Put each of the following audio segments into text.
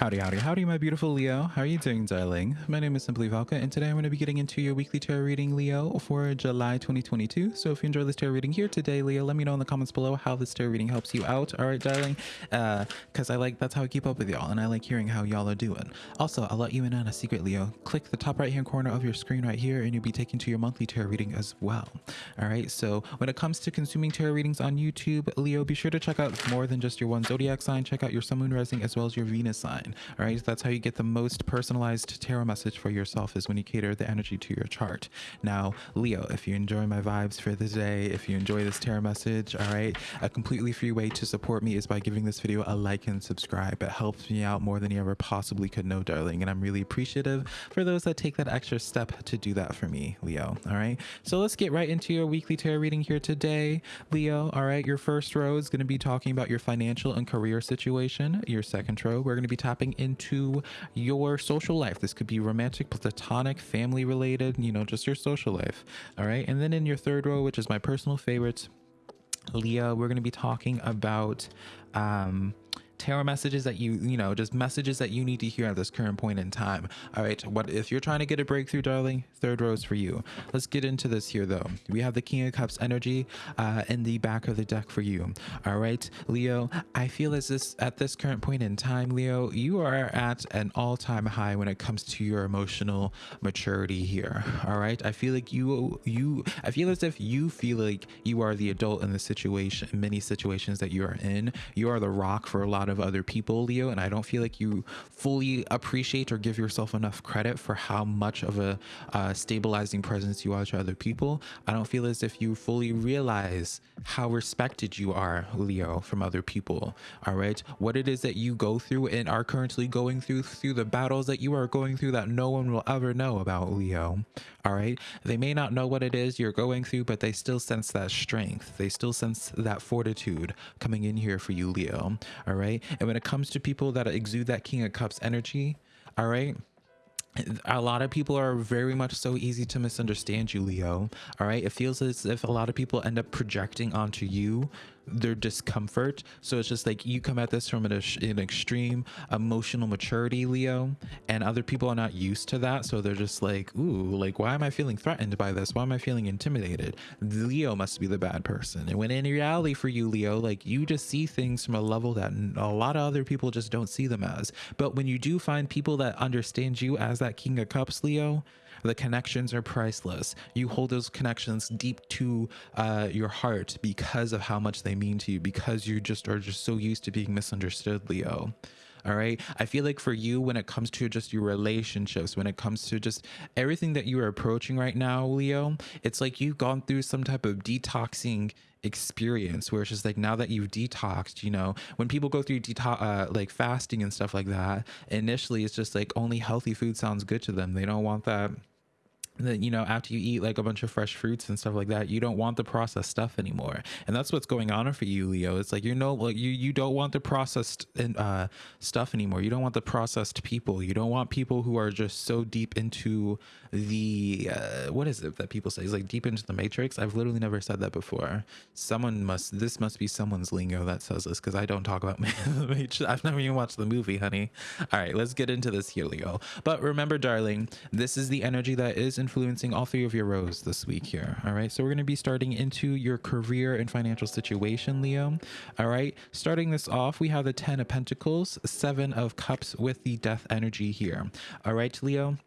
Howdy, howdy, howdy, my beautiful Leo. How are you doing, darling? My name is Simply Valka, and today I'm going to be getting into your weekly tarot reading, Leo, for July 2022. So if you enjoy this tarot reading here today, Leo, let me know in the comments below how this tarot reading helps you out. All right, darling? Because uh, I like, that's how I keep up with y'all, and I like hearing how y'all are doing. Also, I'll let you in on a secret, Leo. Click the top right-hand corner of your screen right here, and you'll be taken to your monthly tarot reading as well. All right, so when it comes to consuming tarot readings on YouTube, Leo, be sure to check out more than just your one zodiac sign. Check out your sun, moon, rising, as well as your Venus sign. All right, that's how you get the most personalized tarot message for yourself is when you cater the energy to your chart. Now, Leo, if you enjoy my vibes for the day, if you enjoy this tarot message, all right, a completely free way to support me is by giving this video a like and subscribe. It helps me out more than you ever possibly could know, darling, and I'm really appreciative for those that take that extra step to do that for me, Leo. All right, so let's get right into your weekly tarot reading here today, Leo. All right, your first row is going to be talking about your financial and career situation. Your second row, we're going to be tapping into your social life. This could be romantic, platonic, family related, you know, just your social life. All right. And then in your third row, which is my personal favorite, Leo, we're going to be talking about um, tarot messages that you you know just messages that you need to hear at this current point in time. All right what if you're trying to get a breakthrough darling? Third is for you. Let's get into this here though. We have the king of cups energy uh in the back of the deck for you. All right leo i feel as this at this current point in time leo you are at an all-time high when it comes to your emotional maturity here. All right i feel like you you i feel as if you feel like you are the adult in the situation many situations that you are in. You are the rock for a lot of other people, Leo, and I don't feel like you fully appreciate or give yourself enough credit for how much of a uh, stabilizing presence you are to other people. I don't feel as if you fully realize how respected you are, Leo, from other people. All right, what it is that you go through and are currently going through through the battles that you are going through that no one will ever know about, Leo. All right, they may not know what it is you're going through, but they still sense that strength. They still sense that fortitude coming in here for you, Leo. All right, and when it comes to people that exude that King of Cups energy, all right, a lot of people are very much so easy to misunderstand you leo. All right it feels as if a lot of people end up projecting onto you their discomfort. So it's just like you come at this from an, an extreme emotional maturity, Leo, and other people are not used to that. So they're just like, ooh, like, why am I feeling threatened by this? Why am I feeling intimidated? Leo must be the bad person. And when in reality for you, Leo, like you just see things from a level that a lot of other people just don't see them as. But when you do find people that understand you as that King of Cups, Leo, the connections are priceless. You hold those connections deep to uh, your heart because of how much they mean to you, because you just are just so used to being misunderstood, Leo. All right? I feel like for you when it comes to just your relationships when it comes to just everything that you are approaching right now leo it's like you've gone through some type of detoxing experience where it's just like now that you've detoxed you know when people go through detox uh, like fasting and stuff like that initially it's just like only healthy food sounds good to them. They don't want that that you know after you eat like a bunch of fresh fruits and stuff like that you don't want the processed stuff anymore. And that's what's going on for you leo. It's like you know like you you don't want the processed uh stuff anymore. You don't want the processed people. You don't want people who are just so deep into the uh what is it that people say? It's like deep into the matrix? I've literally never said that before. Someone must this must be someone's lingo that says this because i don't talk about the matrix. I've never even watched the movie honey. All right let's get into this here leo. But remember darling this is the energy that is in influencing all three of your rows this week here. All right. So we're going to be starting into your career and financial situation, Leo. All right. Starting this off, we have the 10 of Pentacles, Seven of Cups with the Death energy here. All right, Leo.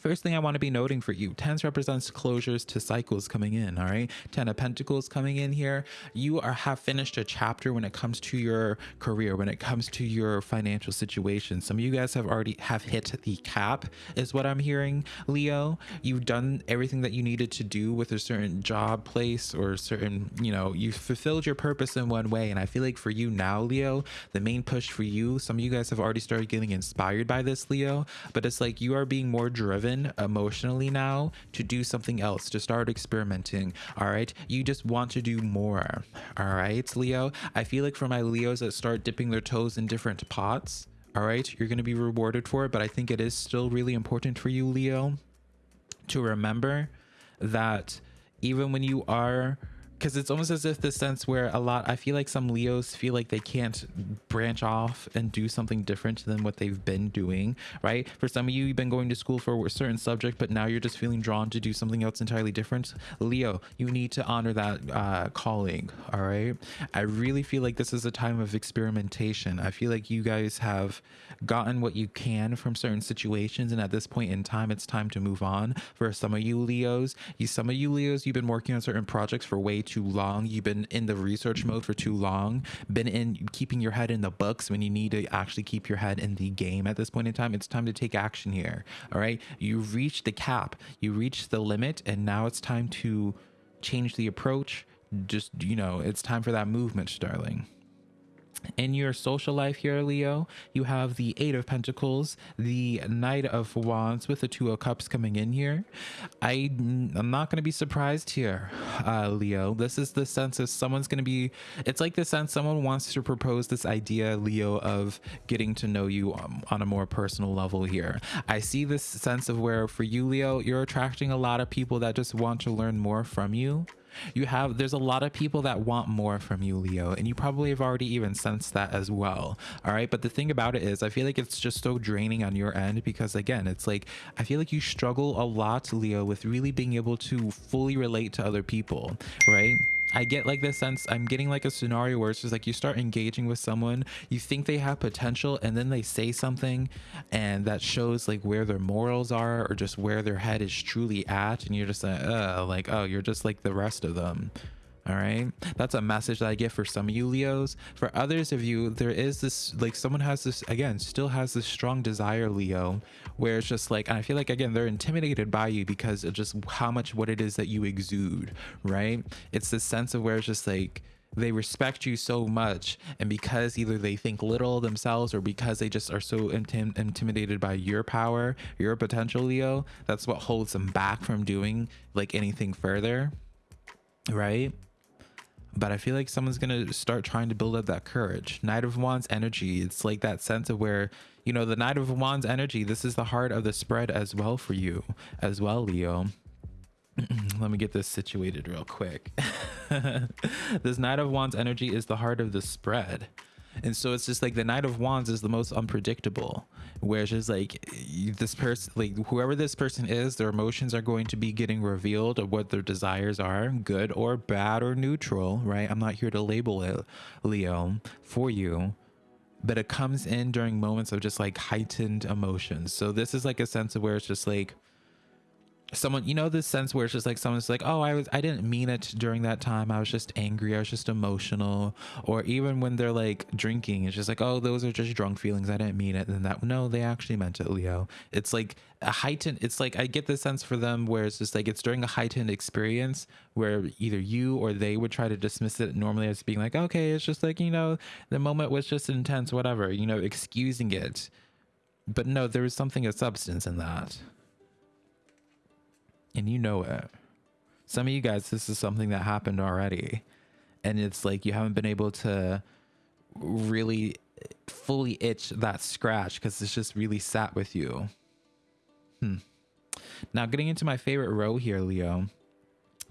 First thing I want to be noting for you, tens represents closures to cycles coming in, all right? Ten of Pentacles coming in here. You are have finished a chapter when it comes to your career, when it comes to your financial situation. Some of you guys have already have hit the cap is what I'm hearing, Leo. You've done everything that you needed to do with a certain job place or certain, you know, you fulfilled your purpose in one way. And I feel like for you now, Leo, the main push for you, some of you guys have already started getting inspired by this, Leo, but it's like you are being more driven driven emotionally now to do something else, to start experimenting. All right. You just want to do more. All right, Leo. I feel like for my Leos that start dipping their toes in different pots, all right, you're going to be rewarded for it. But I think it is still really important for you, Leo, to remember that even when you are because it's almost as if the sense where a lot i feel like some leos feel like they can't branch off and do something different than what they've been doing right? For some of you you've been going to school for a certain subject but now you're just feeling drawn to do something else entirely different. Leo you need to honor that uh, calling all right? I really feel like this is a time of experimentation. I feel like you guys have gotten what you can from certain situations and at this point in time it's time to move on. For some of you leos you some of you leos you've been working on certain projects for way too long. You've been in the research mm-hmm. mode for too long. Been in keeping your head in the books when you need to actually keep your head in the game at this point in time. It's time to take action here. All right. You reached the cap, you reached the limit, and now it's time to change the approach. Just, you know, it's time for that movement, darling in your social life here leo you have the eight of pentacles the knight of wands with the two of cups coming in here. I i'm not going to be surprised here uh leo. This is the sense of someone's going to be it's like the sense someone wants to propose this idea leo of getting to know you um, on a more personal level here. I see this sense of where for you leo you're attracting a lot of people that just want to learn more from you you have there's a lot of people that want more from you leo and you probably have already even sensed that as well all right? But the thing about it is i feel like it's just so draining on your end because again it's like i feel like you struggle a lot leo with really being able to fully relate to other people right I get like this sense, I'm getting like a scenario where it's just like you start engaging with someone, you think they have potential, and then they say something and that shows like where their morals are or just where their head is truly at. And you're just like, uh, like, oh, you're just like the rest of them all right? That's a message that i get for some of you leos. For others of you there is this like someone has this again still has this strong desire leo where it's just like and i feel like again they're intimidated by you because of just how much what it is that you exude right? It's this sense of where it's just like they respect you so much and because either they think little themselves or because they just are so intim intimidated by your power your potential leo that's what holds them back from doing like anything further right but I feel like someone's gonna start trying to build up that courage. Knight of Wands energy. It's like that sense of where, you know, the Knight of Wands energy, this is the heart of the spread as well for you, as well, Leo. Let me get this situated real quick. this Knight of Wands energy is the heart of the spread and so it's just like the knight of wands is the most unpredictable where it's just like this person like whoever this person is their emotions are going to be getting revealed of what their desires are good or bad or neutral right? I'm not here to label it leo for you. But it comes in during moments of just like heightened emotions. So this is like a sense of where it's just like someone you know this sense where it's just like someone's like oh i was i didn't mean it during that time. I was just angry. I was just emotional. Or even when they're like drinking it's just like oh those are just drunk feelings. I didn't mean it. And that no they actually meant it leo. It's like a heightened it's like i get the sense for them where it's just like it's during a heightened experience where either you or they would try to dismiss it normally as being like okay it's just like you know the moment was just intense whatever you know excusing it. But no there was something of substance in that and you know it. Some of you guys, this is something that happened already. And it's like you haven't been able to really fully itch that scratch because it's just really sat with you. Hmm. Now, getting into my favorite row here, Leo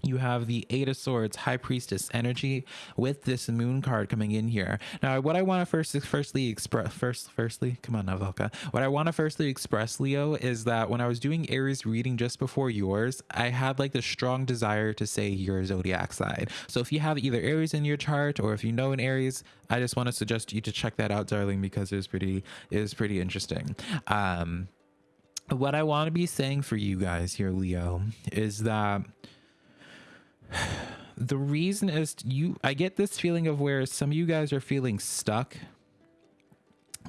you have the eight of swords high priestess energy with this moon card coming in here. Now what i want to first firstly express first firstly come on Navalka. what i want to firstly express leo is that when i was doing aries reading just before yours i had like the strong desire to say your zodiac sign. So if you have either aries in your chart or if you know an aries i just want to suggest you to check that out darling because it was pretty it was pretty interesting. Um what i want to be saying for you guys here leo is that the reason is you i get this feeling of where some of you guys are feeling stuck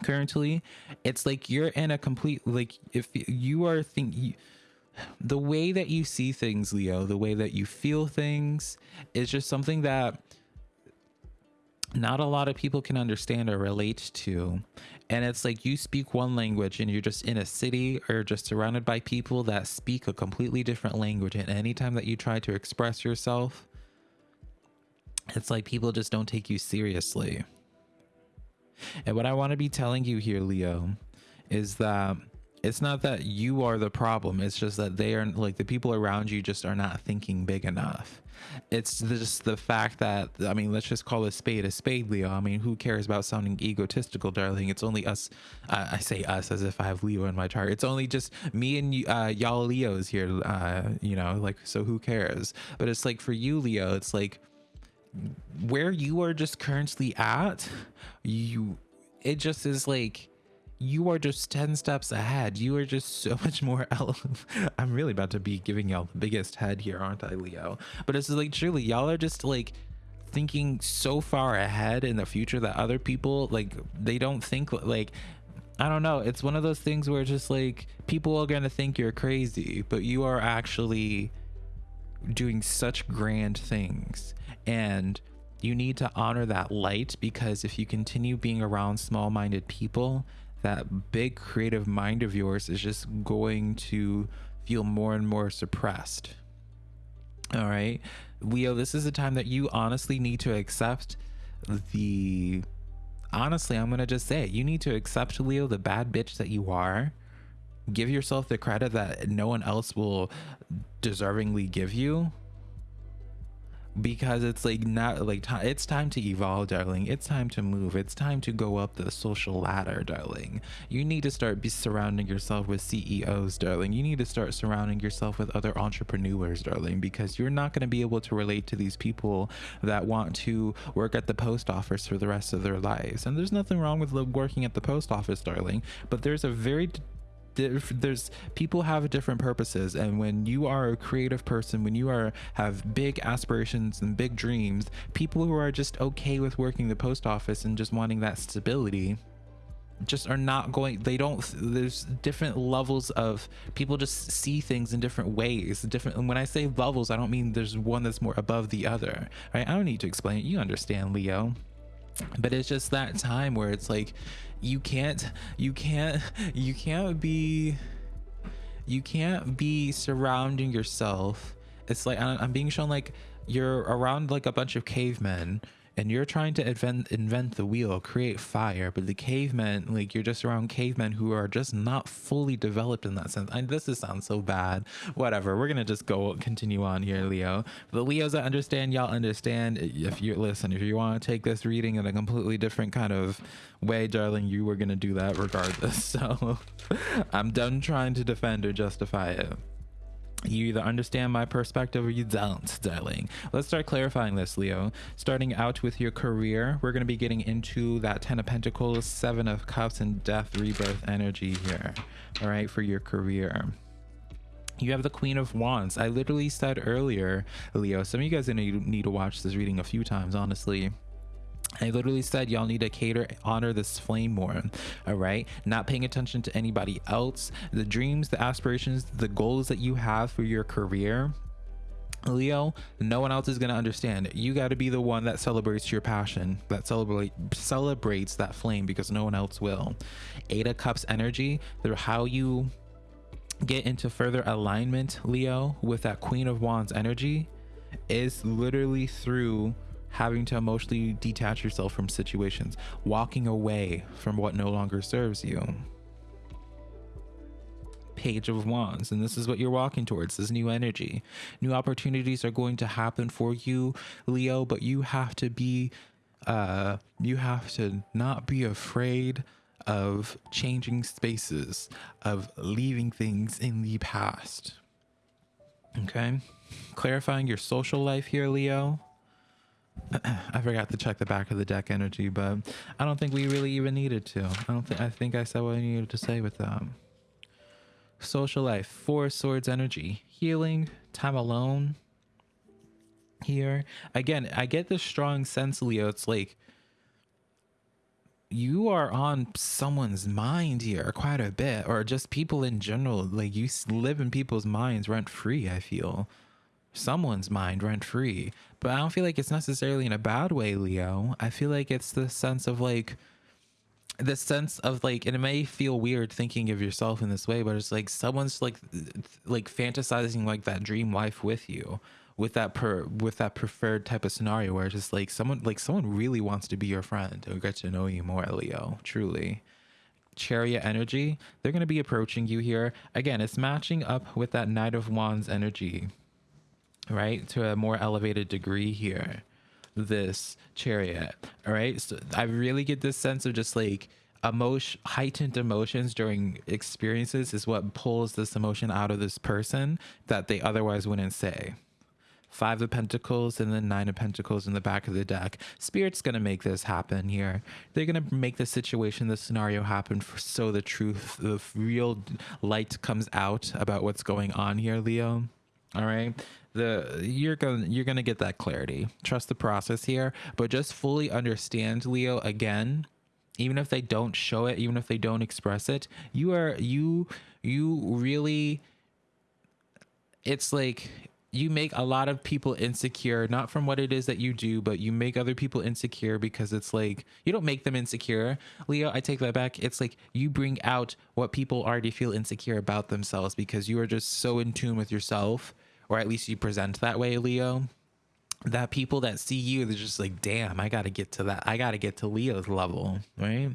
currently. It's like you're in a complete like if you are thinking the way that you see things leo the way that you feel things is just something that not a lot of people can understand or relate to and it's like you speak one language and you're just in a city or just surrounded by people that speak a completely different language. And anytime that you try to express yourself it's like people just don't take you seriously. And what i want to be telling you here leo is that it's not that you are the problem it's just that they are like the people around you just are not thinking big enough. It's just the fact that i mean let's just call a spade a spade leo. I mean who cares about sounding egotistical darling? It's only us uh, i say us as if i have leo in my chart. It's only just me and uh, y'all leos here uh, you know like so who cares? But it's like for you leo it's like where you are just currently at you it just is like you are just 10 steps ahead. You are just so much more. I'm really about to be giving y'all the biggest head here, aren't I, Leo? But it's like, truly, y'all are just like thinking so far ahead in the future that other people, like, they don't think, like, I don't know. It's one of those things where just like people are going to think you're crazy, but you are actually doing such grand things. And you need to honor that light because if you continue being around small minded people, that big creative mind of yours is just going to feel more and more suppressed. All right, Leo, this is a time that you honestly need to accept the. Honestly, I'm going to just say it. You need to accept, Leo, the bad bitch that you are. Give yourself the credit that no one else will deservingly give you because it's like not like it's time to evolve darling. It's time to move. It's time to go up the social ladder darling. You need to start be surrounding yourself with ceos darling. You need to start surrounding yourself with other entrepreneurs darling because you're not going to be able to relate to these people that want to work at the post office for the rest of their lives. And there's nothing wrong with working at the post office darling but there's a very there's people have different purposes and when you are a creative person when you are have big aspirations and big dreams people who are just okay with working the post office and just wanting that stability just are not going they don't there's different levels of people just see things in different ways different and when i say levels i don't mean there's one that's more above the other right? I don't need to explain it. You understand leo but it's just that time where it's like you can't you can't you can't be you can't be surrounding yourself. It's like i'm being shown like you're around like a bunch of cavemen and you're trying to invent invent the wheel create fire but the cavemen like you're just around cavemen who are just not fully developed in that sense. And this is sounds so bad. Whatever we're gonna just go continue on here leo. The leos that understand y'all understand. If you listen if you want to take this reading in a completely different kind of way darling you were gonna do that regardless. So i'm done trying to defend or justify it you either understand my perspective or you don't, darling. Let's start clarifying this, Leo. Starting out with your career, we're going to be getting into that Ten of Pentacles, Seven of Cups, and Death Rebirth energy here. All right, for your career you have the queen of wands i literally said earlier leo some of you guys gonna need to watch this reading a few times honestly I literally said y'all need to cater honor this flame more all right not paying attention to anybody else the dreams the aspirations the goals that you have for your career Leo, no one else is going to understand. You got to be the one that celebrates your passion, that celebrate celebrates that flame because no one else will. Eight of Cups energy, through how you get into further alignment, Leo, with that Queen of Wands energy is literally through having to emotionally detach yourself from situations, walking away from what no longer serves you. Page of Wands, and this is what you're walking towards this new energy. New opportunities are going to happen for you, Leo, but you have to be, uh, you have to not be afraid of changing spaces, of leaving things in the past. Okay, clarifying your social life here, Leo I forgot to check the back of the deck energy, but I don't think we really even needed to. I don't think I think I said what I needed to say with that. Social life, four swords energy, healing, time alone. Here again, I get this strong sense, Leo. It's like you are on someone's mind here quite a bit, or just people in general. Like you live in people's minds rent free. I feel someone's mind rent free. But I don't feel like it's necessarily in a bad way, Leo. I feel like it's the sense of like the sense of like and it may feel weird thinking of yourself in this way, but it's like someone's like like fantasizing like that dream life with you with that per with that preferred type of scenario where it's just like someone like someone really wants to be your friend or get to know you more, Leo. Truly chariot energy, they're going to be approaching you here. Again, it's matching up with that Knight of Wands energy, right? To a more elevated degree here. This chariot, all right? So I really get this sense of just like emotion, heightened emotions during experiences is what pulls this emotion out of this person that they otherwise wouldn't say. Five of Pentacles and then Nine of Pentacles in the back of the deck. Spirit's going to make this happen here. They're going to make the situation, the scenario happen for, so the truth, the real light comes out about what's going on here, Leo. All right. The you're going you're going to get that clarity. Trust the process here, but just fully understand Leo again even if they don't show it even if they don't express it you are you you really it's like you make a lot of people insecure not from what it is that you do but you make other people insecure because it's like you don't make them insecure. Leo i take that back. It's like you bring out what people already feel insecure about themselves because you are just so in tune with yourself or at least you present that way leo that people that see you they're just like damn i gotta get to that i gotta get to leo's level right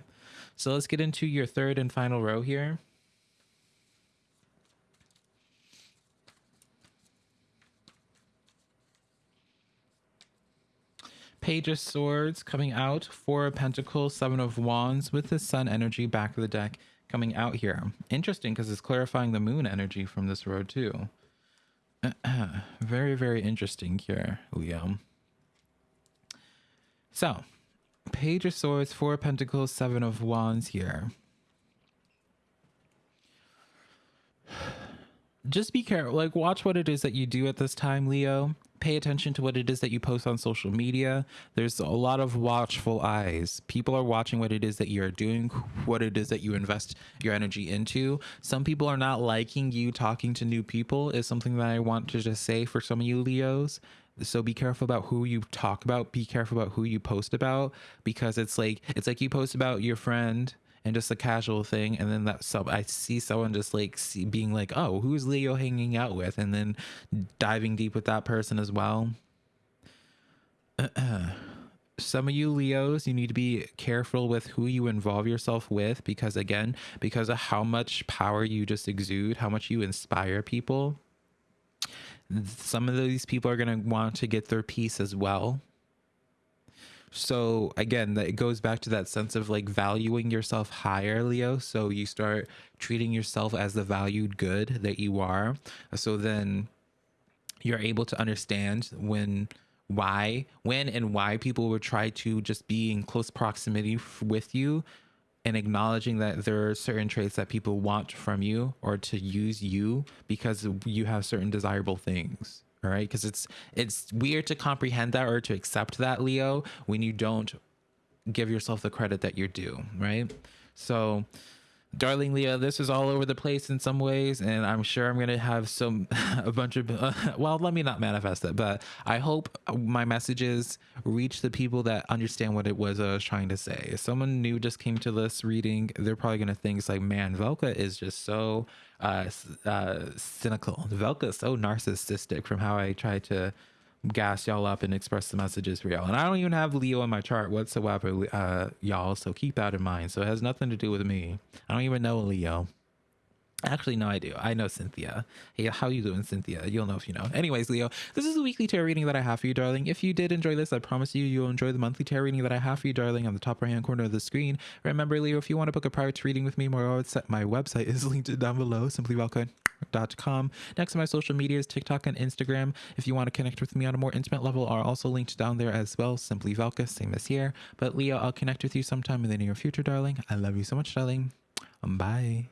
so let's get into your third and final row here Page of Swords coming out, Four of Pentacles, Seven of Wands with the Sun energy back of the deck coming out here. Interesting because it's clarifying the Moon energy from this row too. very, very interesting here, Leo. So, Page of Swords, Four of Pentacles, Seven of Wands here. Just be careful. Like, watch what it is that you do at this time, Leo pay attention to what it is that you post on social media. There's a lot of watchful eyes. People are watching what it is that you're doing, what it is that you invest your energy into. Some people are not liking you talking to new people, is something that I want to just say for some of you Leos. So be careful about who you talk about, be careful about who you post about because it's like it's like you post about your friend and just a casual thing and then that sub i see someone just like see, being like oh who's leo hanging out with? and then diving deep with that person as well. Some of you leos you need to be careful with who you involve yourself with because again because of how much power you just exude how much you inspire people some of these people are going to want to get their piece as well so again, that it goes back to that sense of like valuing yourself higher, Leo. So you start treating yourself as the valued good that you are. So then you're able to understand when why when and why people would try to just be in close proximity with you and acknowledging that there are certain traits that people want from you or to use you because you have certain desirable things right? Because it's it's weird to comprehend that or to accept that leo when you don't give yourself the credit that you're due right? So darling leo this is all over the place in some ways and i'm sure i'm gonna have some a bunch of uh, well let me not manifest it but i hope my messages reach the people that understand what it was i was trying to say. If someone new just came to this reading they're probably gonna think it's like man Valka is just so uh, uh cynical Valka so narcissistic from how i try to gas y'all up and express the messages for y'all. And I don't even have Leo in my chart whatsoever, uh, y'all. So keep that in mind. So it has nothing to do with me. I don't even know Leo. Actually, no, I do. I know Cynthia. Hey, how you doing, Cynthia? You'll know if you know. Anyways, Leo, this is a weekly tarot reading that I have for you, darling. If you did enjoy this, I promise you, you'll enjoy the monthly tarot reading that I have for you, darling, on the top right-hand corner of the screen. Remember, Leo, if you want to book a private reading with me, my website, is linked down below, simplyvalka.com. Next to my social medias, TikTok and Instagram. If you want to connect with me on a more intimate level, are also linked down there as well. Simply Valka, same as here. But Leo, I'll connect with you sometime in the near future, darling. I love you so much, darling. Bye.